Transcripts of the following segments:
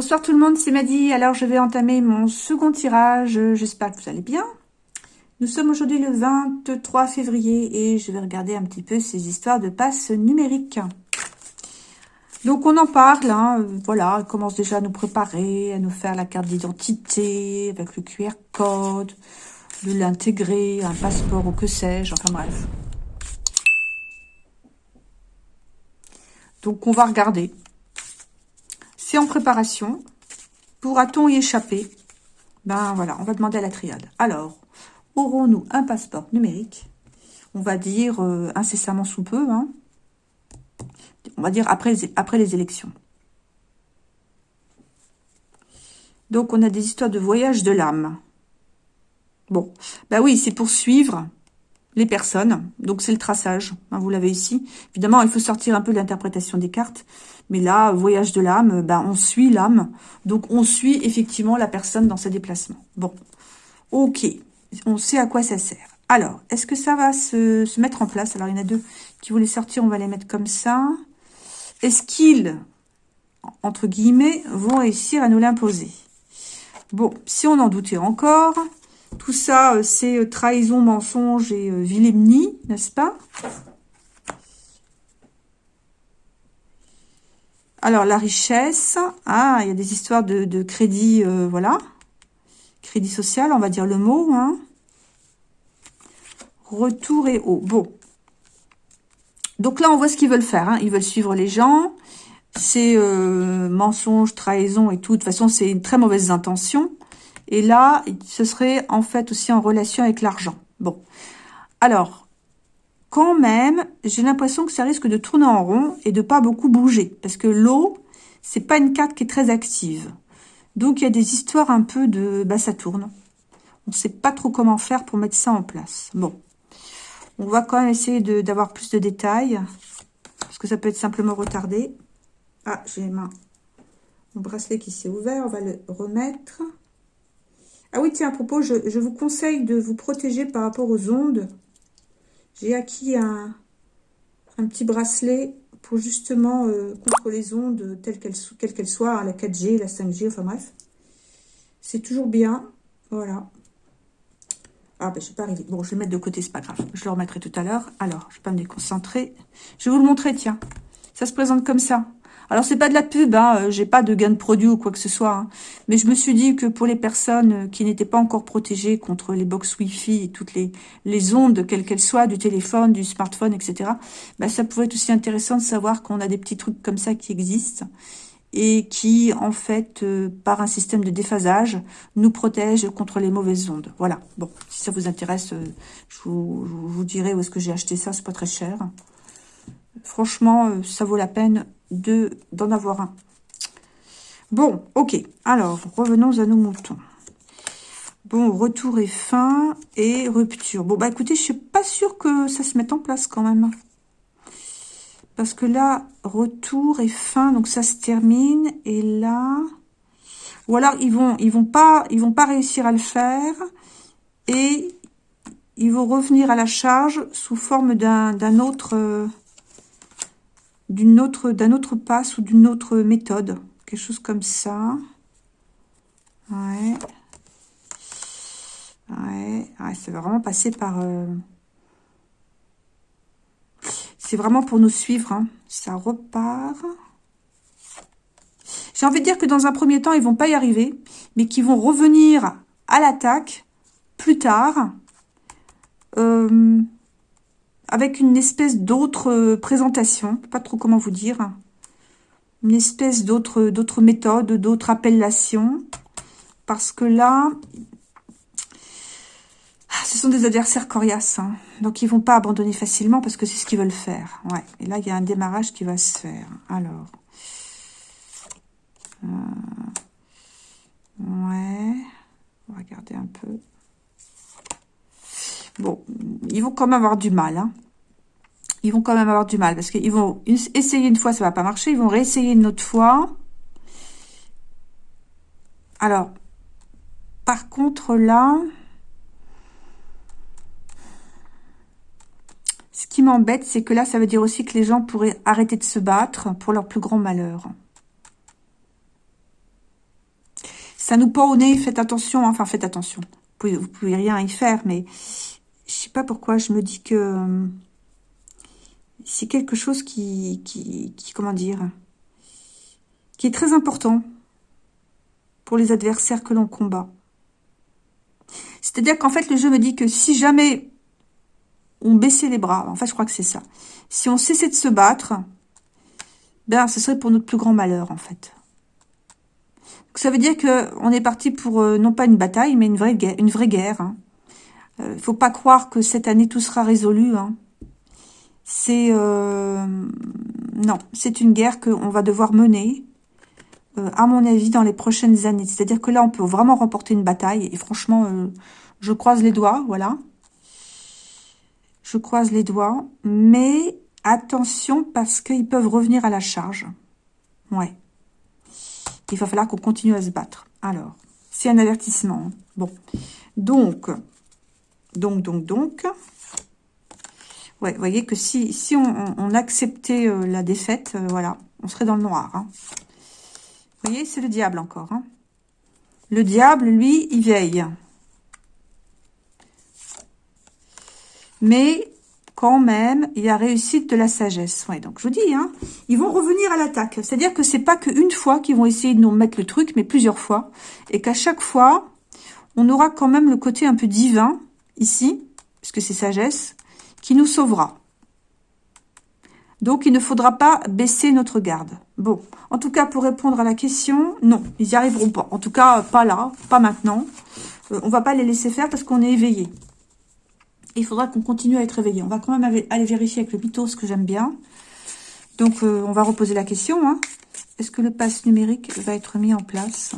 Bonsoir tout le monde, c'est Maddy. Alors je vais entamer mon second tirage. J'espère que vous allez bien. Nous sommes aujourd'hui le 23 février et je vais regarder un petit peu ces histoires de passe numériques. Donc on en parle, hein. voilà, on commence déjà à nous préparer, à nous faire la carte d'identité avec le QR code, de l'intégrer, un passeport ou que sais-je, enfin bref. Donc on va regarder c'est en préparation. Pourra-t-on y échapper? Ben voilà, on va demander à la triade. Alors, aurons-nous un passeport numérique? On va dire euh, incessamment sous peu. Hein. On va dire après, après les élections. Donc, on a des histoires de voyage de l'âme. Bon, ben oui, c'est pour suivre les personnes. Donc, c'est le traçage. Hein, vous l'avez ici. Évidemment, il faut sortir un peu de l'interprétation des cartes. Mais là, voyage de l'âme, ben, on suit l'âme. Donc, on suit effectivement la personne dans ses déplacements. Bon, ok. On sait à quoi ça sert. Alors, est-ce que ça va se, se, mettre en place? Alors, il y en a deux qui voulaient sortir. On va les mettre comme ça. Est-ce qu'ils, entre guillemets, vont réussir à nous l'imposer? Bon, si on en doutait encore, tout ça, euh, c'est euh, trahison, mensonge et euh, vilémnie, n'est-ce pas? Alors, la richesse. Ah, il y a des histoires de, crédit, voilà. Crédit social, on va dire le mot. Hein. Retour et haut. Bon. Donc là, on voit ce qu'ils veulent faire. Hein. Ils veulent suivre les gens. C'est mensonge, trahison et tout. De toute façon, c'est une très mauvaise intention. Et là, ce serait en fait aussi en relation avec l'argent. Bon. Alors, quand même, j'ai l'impression que ça risque de tourner en rond et de pas beaucoup bouger. Parce que l'eau, c'est pas une carte qui est très active. Donc, il y a des histoires un peu de... Bah, ça tourne. On ne sait pas trop comment faire pour mettre ça en place. Bon. On va quand même essayer d'avoir plus de détails. Parce que ça peut être simplement retardé. Ah, j'ai mon bracelet qui s'est ouvert. On va le remettre. Ah oui, tiens, à propos, je, vous conseille de vous protéger par rapport aux ondes. J'ai acquis un, petit bracelet pour justement euh, contre les ondes, telles qu'elles quelles soient, hein, la 4G, la 5G, enfin bref. C'est toujours bien. Voilà. Ah, ben, je ne suis pas arrivée. Bon, je vais le mettre de côté, c'est pas grave. Je le remettrai tout à l'heure. Alors, je ne vais pas me déconcentrer. Je vais vous le montrer, tiens. Ça se présente comme ça. Alors, c'est pas de la pub, hein, euh, j'ai pas de gain de produit ou quoi que ce soit. Hein. mais je me suis dit que pour les personnes euh, qui n'étaient pas encore protégées contre les box Wi-Fi et toutes les, les ondes, quelles qu'elles soient, du téléphone, du smartphone, etc., bah, ça pouvait être aussi intéressant de savoir qu'on a des petits trucs comme ça qui existent et qui, en fait, euh, par un système de déphasage, nous protègent contre les mauvaises ondes. Voilà. Bon, si ça vous intéresse, je, vous, je, vous, dirai où est-ce que j'ai acheté ça. C'est pas très cher. Franchement, ça vaut la peine de d'en avoir un. Bon, ok. Alors, revenons à nos moutons. Bon, retour et fin et rupture. Bon, bah écoutez, je suis pas sûre que ça se mette en place quand même. Parce que là, retour et fin, donc ça se termine. Et là... Ou alors, ils vont, ils vont pas, ils vont pas réussir à le faire. Et ils vont revenir à la charge sous forme d'un autre... D'une autre, d'un autre passe ou d'une autre méthode. Quelque chose comme ça. Ouais. Ouais, ouais c'est vraiment passer par... Euh, c'est vraiment pour nous suivre. Hein. Ça repart. J'ai envie de dire que dans un premier temps, ils vont pas y arriver, mais qu'ils vont revenir à l'attaque plus tard. Euh, avec une espèce d'autre euh, présentation, pas trop comment vous dire, une espèce d'autre d'autres méthode, d'autres appellations, parce que là, ah, ce sont des adversaires coriaces, hein. donc ils vont pas abandonner facilement parce que c'est ce qu'ils veulent faire. Ouais. Et là, il y a un démarrage qui va se faire. Alors, euh, ouais, on va regarder un peu. Bon, ils vont quand même avoir du mal. Hein. Ils vont quand même avoir du mal parce qu'ils vont essayer une fois, ça va pas marcher. Ils vont réessayer une autre fois. Alors, par contre, là, ce qui m'embête, c'est que là, ça veut dire aussi que les gens pourraient arrêter de se battre pour leur plus grand malheur. Ça nous pend au nez, faites attention, enfin faites attention. Vous pouvez, vous pouvez rien y faire, mais sais pas pourquoi je me dis que euh, c'est quelque chose qui, qui, comment dire, qui est très important pour les adversaires que l'on combat. C'est-à-dire qu'en fait, le jeu me dit que si jamais on baissait les bras, en fait, je crois que c'est ça. Si on cessait de se battre, ben, ce serait pour notre plus grand malheur, en fait. Donc, ça veut dire que on est parti pour, euh, non pas une bataille, mais une vraie guerre. Une vraie guerre Il hein. ne euh, faut pas croire que cette année, tout sera résolu. Hein. C'est... Euh, non, c'est une guerre qu'on va devoir mener, à mon avis, dans les prochaines années. C'est-à-dire que là, on peut vraiment remporter une bataille. Et franchement, je croise les doigts, voilà. Je croise les doigts. Mais Attention parce qu'ils peuvent revenir à la charge. Ouais. Il va falloir qu'on continue à se battre. Alors, c'est un avertissement. Hein. Bon. Donc, donc, donc, donc. Vous voyez que si, si on, acceptait euh, la défaite, euh, voilà, on serait dans le noir. Hein. Vous voyez, c'est le diable encore. Hein. Le diable, lui, il veille. Mais quand même, il y a réussite de la sagesse. Ouais, donc je vous dis, hein, ils vont revenir à l'attaque. C'est-à-dire que c'est pas qu'une fois qu'ils vont essayer de nous mettre le truc, mais plusieurs fois. Et qu'à chaque fois, on aura quand même le côté un peu divin, ici, puisque c'est sagesse, qui nous sauvera. Donc, il ne faudra pas baisser notre garde. Bon, en tout cas, pour répondre à la question, non, ils n'y arriveront pas. En tout cas, pas là, pas maintenant. Euh, on va pas les laisser faire parce qu'on est éveillé il faudra qu'on continue à être réveillé. On va quand même aller vérifier avec le mythos que j'aime bien. Donc, euh, on va reposer la question. Hein. Est-ce que le pass numérique va être mis en place?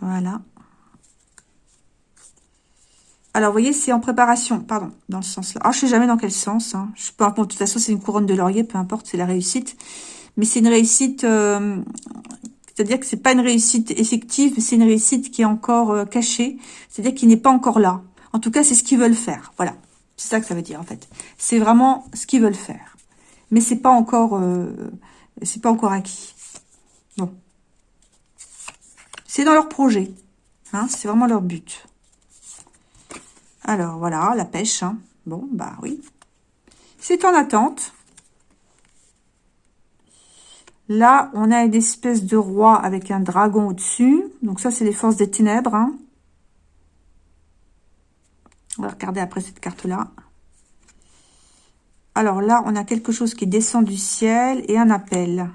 Voilà. Alors, vous voyez, c'est en préparation. Pardon, dans le sens là. Ah, je sais jamais dans quel sens. Hein. Je sais pas. de toute façon, c'est une couronne de laurier. Peu importe, c'est la réussite. Mais c'est une réussite euh, c'est-à-dire que c'est pas une réussite effective, c'est une réussite qui est encore euh, cachée. C'est-à-dire qu'il n'est pas encore là. En tout cas, c'est ce qu'ils veulent faire. Voilà. C'est ça que ça veut dire, en fait. C'est vraiment ce qu'ils veulent faire. Mais c'est pas encore, euh, c'est pas encore acquis. Bon. C'est dans leur projet. Hein, c'est vraiment leur but. Alors, voilà, la pêche. Hein. Bon, bah oui. C'est en attente. Là, on a une espèce de roi avec un dragon au-dessus. Donc ça, c'est les forces des ténèbres. Hein. On va regarder après cette carte-là. Alors là, on a quelque chose qui descend du ciel et un appel.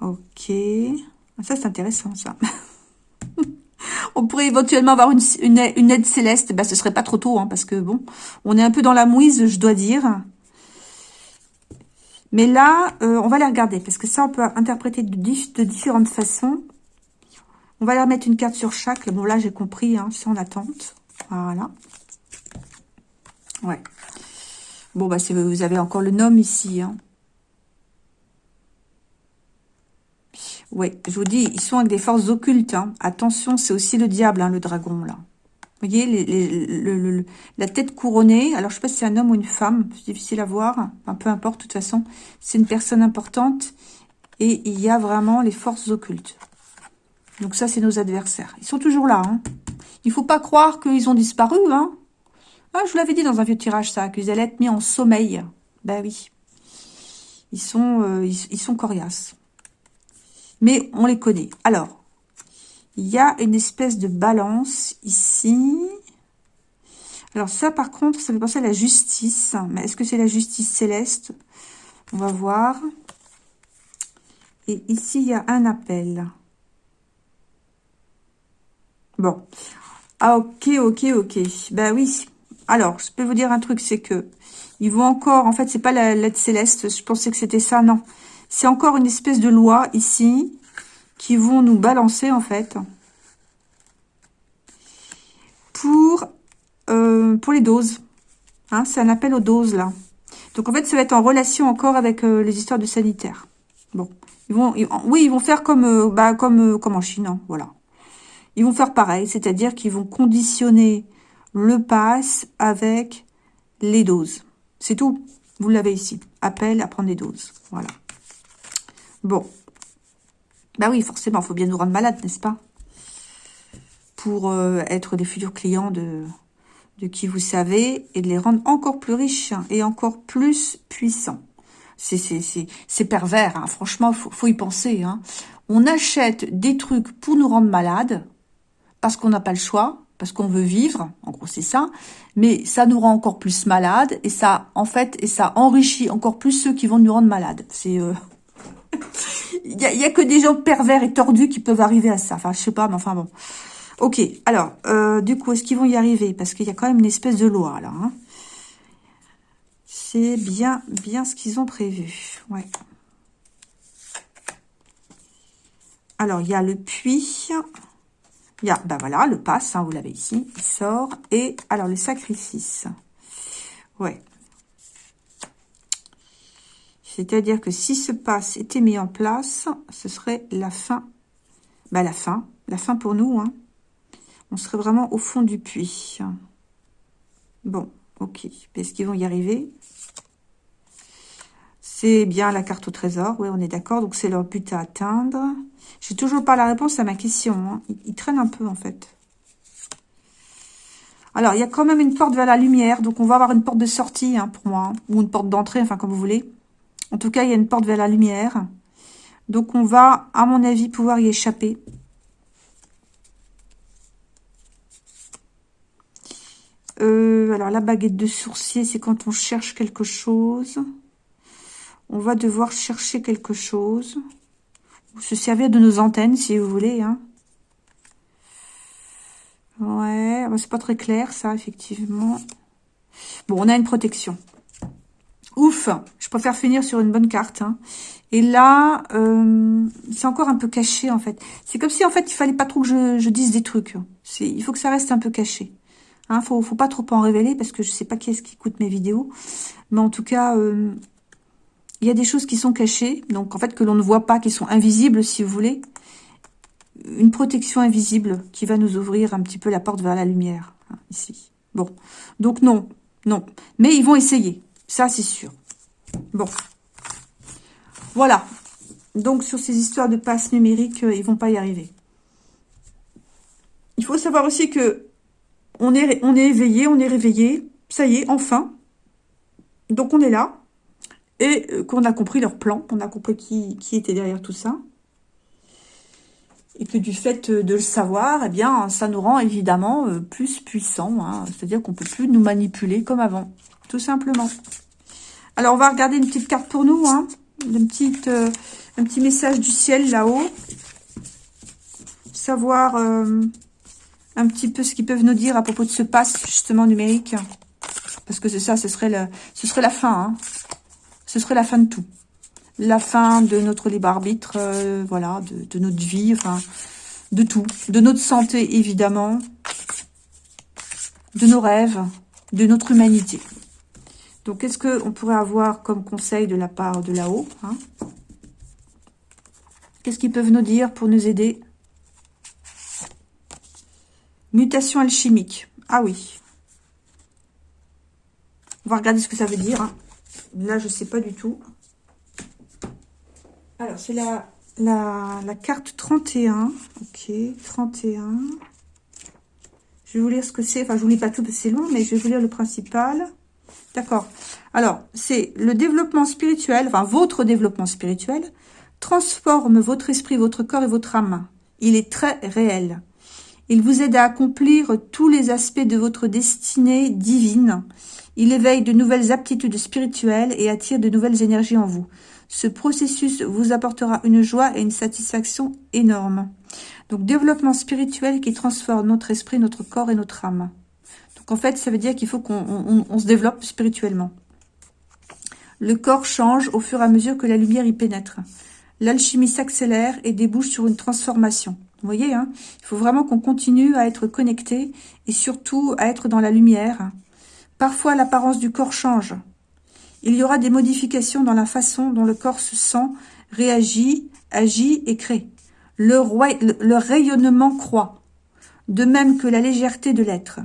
Ok. Ah, ça, c'est intéressant, ça. on pourrait éventuellement avoir une, aide céleste. Ben, ce serait pas trop tôt, hein, parce que, bon, on est un peu dans la mouise, je dois dire. Mais là, euh, on va les regarder, parce que ça, on peut interpréter de, différentes façons. On va leur mettre une carte sur chaque. Bon, là, j'ai compris, hein, c'est en attente. Voilà. Ouais. Bon, bah, vous avez encore le nom ici. Hein. Ouais, je vous dis, ils sont avec des forces occultes. Hein. Attention, c'est aussi le diable, hein, le dragon, là. Vous voyez, la tête couronnée. Alors, je sais pas si c'est un homme ou une femme. C'est difficile à voir. Enfin, peu importe, de toute façon. C'est une personne importante. Et il y a vraiment les forces occultes. Donc ça, c'est nos adversaires. Ils sont toujours là. Hein. Il faut pas croire qu'ils ont disparu. Hein. Ah, je vous l'avais dit dans un vieux tirage, ça. Qu'ils allaient être mis en sommeil. Ben oui. Ils sont, euh, ils sont coriaces. Mais on les connaît. Alors, il y a une espèce de balance ici. Alors ça, par contre, ça fait penser à la justice. Mais est-ce que c'est la justice céleste? On va voir. Et ici, il y a un appel. Bon. Ah, ok, ok, ok. Ben oui. Alors, je peux vous dire un truc, c'est que ils vont encore... En fait, c'est pas la lettre céleste. Je pensais que c'était ça. Non. C'est encore une espèce de loi ici qui vont nous balancer en fait pour, euh, pour les doses. Hein, c'est un appel aux doses là. Donc en fait, ça va être en relation encore avec euh, les histoires de sanitaire. Bon, oui, ils vont faire comme, euh, bah, comme, comme en Chine, hein, voilà. Ils vont faire pareil, c'est-à-dire qu'ils vont conditionner le pass avec les doses. C'est tout. Vous l'avez ici. Appel à prendre des doses. Voilà. Bon. Bah oui, forcément, il faut bien nous rendre malades, n'est-ce pas? Pour euh, être des futurs clients de, de qui vous savez et de les rendre encore plus riches et encore plus puissants. C'est pervers, hein. franchement, faut, faut y penser. Hein. On achète des trucs pour nous rendre malades, parce qu'on n'a pas le choix, parce qu'on veut vivre, en gros c'est ça, mais ça nous rend encore plus malades, et ça, en fait, et ça enrichit encore plus ceux qui vont nous rendre malades. C'est... Euh... Il n'y a, a, que des gens pervers et tordus qui peuvent arriver à ça. Enfin, je sais pas, mais enfin bon. Ok, alors, euh, du coup, est-ce qu'ils vont y arriver? Parce qu'il y a quand même une espèce de loi, là. Hein. C'est bien, bien ce qu'ils ont prévu. Ouais. Alors, il y a le puits. Il y a, ben voilà, le passe, hein, vous l'avez ici, il sort. Et alors, le sacrifice. Ouais. C'est-à-dire que si ce passe était mis en place, ce serait la fin. Ben, la fin. La fin pour nous, hein on serait vraiment au fond du puits. Bon, ok. Est-ce qu'ils vont y arriver? C'est bien la carte au trésor. Oui, on est d'accord. Donc, c'est leur but à atteindre. J'ai toujours pas la réponse à ma question. Hein. Ils, traînent un peu, en fait. Alors, il y a quand même une porte vers la lumière. Donc, on va avoir une porte de sortie, hein, pour moi. Hein. Ou une porte d'entrée, enfin, comme vous voulez. En tout cas, il y a une porte vers la lumière. Donc, on va, à mon avis, pouvoir y échapper. Euh, alors, la baguette de sourcier, c'est quand on cherche quelque chose. On va devoir chercher quelque chose. Ou se servir de nos antennes, si vous voulez. Hein. Ouais, ah bah, c'est pas très clair, ça, effectivement. Bon, on a une protection. Ouf Je préfère finir sur une bonne carte. Hein. Et là, euh, c'est encore un peu caché, en fait. C'est comme si, en fait, il fallait pas trop que je, dise des trucs. Il faut que ça reste un peu caché. Hein, faut, faut pas trop en révéler parce que je sais pas qui est-ce qui écoute mes vidéos. Mais en tout cas, euh, il y a des choses qui sont cachées. Donc, en fait, que l'on ne voit pas, qui sont invisibles, si vous voulez. Une protection invisible qui va nous ouvrir un petit peu la porte vers la lumière. Hein, ici. Bon. Donc, non. Non. Mais ils vont essayer. Ça, c'est sûr. Bon. Voilà. Donc, sur ces histoires de passe numérique, euh, ils vont pas y arriver. Il faut savoir aussi que on est, on est éveillé, on est réveillé. Ça y est, enfin. Donc, on est là. Et euh, qu'on a compris leur plan. On a compris qui, qui était derrière tout ça. Et que du fait de le savoir, eh bien, ça nous rend évidemment euh, plus puissants. Hein. C'est-à-dire qu'on peut plus nous manipuler comme avant. Tout simplement. Alors, on va regarder une petite carte pour nous. Hein. Euh, un petit message du ciel là-haut. Savoir un petit peu ce qu'ils peuvent nous dire à propos de ce pass, justement, numérique. Parce que c'est ça, ce serait, le, ce serait la fin. Hein. Ce serait la fin de tout. La fin de notre libre arbitre, euh, voilà, de, notre vie, enfin, de tout. De notre santé, évidemment. De nos rêves, de notre humanité. Donc, qu'est-ce qu'on pourrait avoir comme conseil de la part de là-haut hein Qu'est-ce qu'ils peuvent nous dire pour nous aider? Mutation alchimique. Ah oui. On va regarder ce que ça veut dire. Hein. Là, je ne sais pas du tout. Alors, c'est la, la, carte 31. Ok, 31. Je vais vous lire ce que c'est. Enfin, je vous lis pas tout parce que c'est long, mais je vais vous lire le principal. D'accord. Alors, c'est le développement spirituel, enfin, votre développement spirituel, transforme votre esprit, votre corps et votre âme. Il est très réel. Il vous aide à accomplir tous les aspects de votre destinée divine. Il éveille de nouvelles aptitudes spirituelles et attire de nouvelles énergies en vous. Ce processus vous apportera une joie et une satisfaction énorme. Donc, développement spirituel qui transforme notre esprit, notre corps et notre âme. Donc, en fait, ça veut dire qu'il faut qu'on se développe spirituellement. Le corps change au fur et à mesure que la lumière y pénètre. L'alchimie s'accélère et débouche sur une transformation. Vous voyez, hein il faut vraiment qu'on continue à être connecté et surtout à être dans la lumière. Parfois, l'apparence du corps change. Il y aura des modifications dans la façon dont le corps se sent, réagit, agit et crée. Le rayonnement croît, de même que la légèreté de l'être.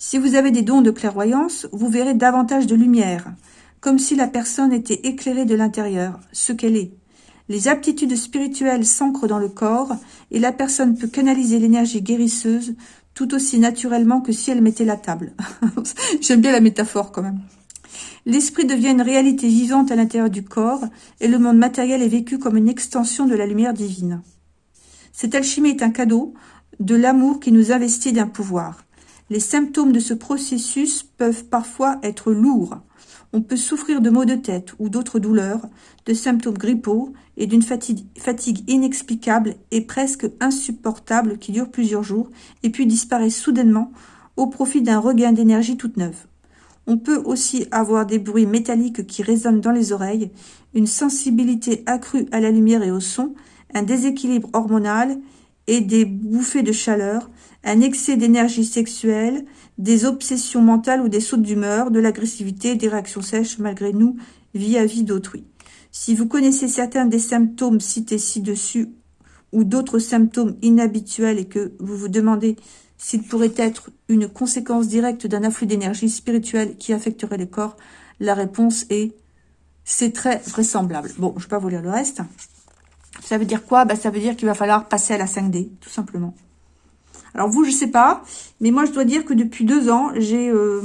Si vous avez des dons de clairvoyance, vous verrez davantage de lumière, comme si la personne était éclairée de l'intérieur, ce qu'elle est. Les aptitudes spirituelles s'ancrent dans le corps et la personne peut canaliser l'énergie guérisseuse tout aussi naturellement que si elle mettait la table. J'aime bien la métaphore quand même. L'esprit devient une réalité vivante à l'intérieur du corps et le monde matériel est vécu comme une extension de la lumière divine. Cette alchimie est un cadeau de l'amour qui nous investit d'un pouvoir. Les symptômes de ce processus peuvent parfois être lourds. On peut souffrir de maux de tête ou d'autres douleurs, de symptômes grippaux et d'une fatigue, inexplicable et presque insupportable qui dure plusieurs jours et puis disparaît soudainement au profit d'un regain d'énergie toute neuve. On peut aussi avoir des bruits métalliques qui résonnent dans les oreilles, une sensibilité accrue à la lumière et au son, un déséquilibre hormonal et des bouffées de chaleur, un excès d'énergie sexuelle, des obsessions mentales ou des sautes d'humeur, de l'agressivité, des réactions sèches malgré nous vis-à-vis d'autrui. Si vous connaissez certains des symptômes cités ci-dessus ou d'autres symptômes inhabituels et que vous vous demandez s'il pourrait être une conséquence directe d'un afflux d'énergie spirituelle qui affecterait le corps, la réponse est c'est très vraisemblable. Bon, je ne vais pas vous lire le reste. Ça veut dire quoi? Bah, Ça veut dire qu'il va falloir passer à la 5D, tout simplement. Alors vous, je sais pas, mais moi je dois dire que depuis deux ans, j'ai euh,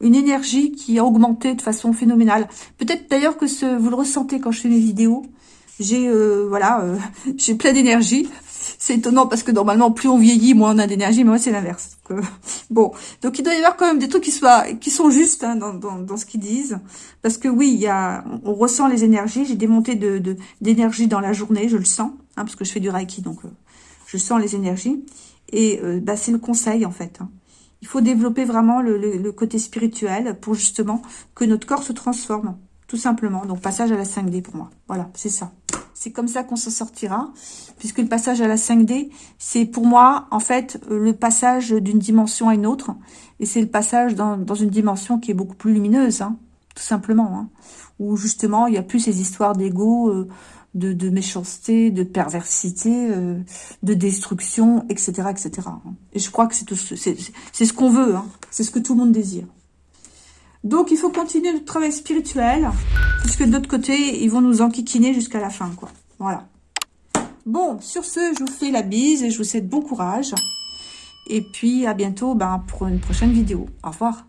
une énergie qui a augmenté de façon phénoménale. Peut-être d'ailleurs que vous le ressentez quand je fais mes vidéos. J'ai euh, voilà, euh, j'ai plein d'énergie. C'est étonnant parce que normalement, plus on vieillit, moins on a d'énergie, mais moi c'est l'inverse. bon, donc il doit y avoir quand même des trucs qui sont justes hein, dans, ce qu'ils disent, parce que oui, on ressent les énergies. J'ai des montées de d'énergie dans la journée, je le sens, hein, parce que je fais du reiki, donc je sens les énergies. Et euh, bah, c'est le conseil, en fait. Hein. Il faut développer vraiment le, côté spirituel pour justement que notre corps se transforme, tout simplement. Donc, passage à la 5D pour moi. Voilà, c'est ça. C'est comme ça qu'on s'en sortira, puisque le passage à la 5D, c'est pour moi, en fait, le passage d'une dimension à une autre. Et c'est le passage dans, une dimension qui est beaucoup plus lumineuse, hein, tout simplement. Hein, où justement, il n'y a plus ces histoires d'ego, euh, de, méchanceté, de perversité, euh, de destruction, etc., etc. Et je crois que c'est ce qu'on veut, hein. c'est ce que tout le monde désire. Donc, il faut continuer notre travail spirituel, puisque de l'autre côté, ils vont nous enquiquiner jusqu'à la fin, quoi. Voilà. Bon, sur ce, je vous fais la bise et je vous souhaite bon courage. Et puis, à bientôt ben, pour une prochaine vidéo. Au revoir.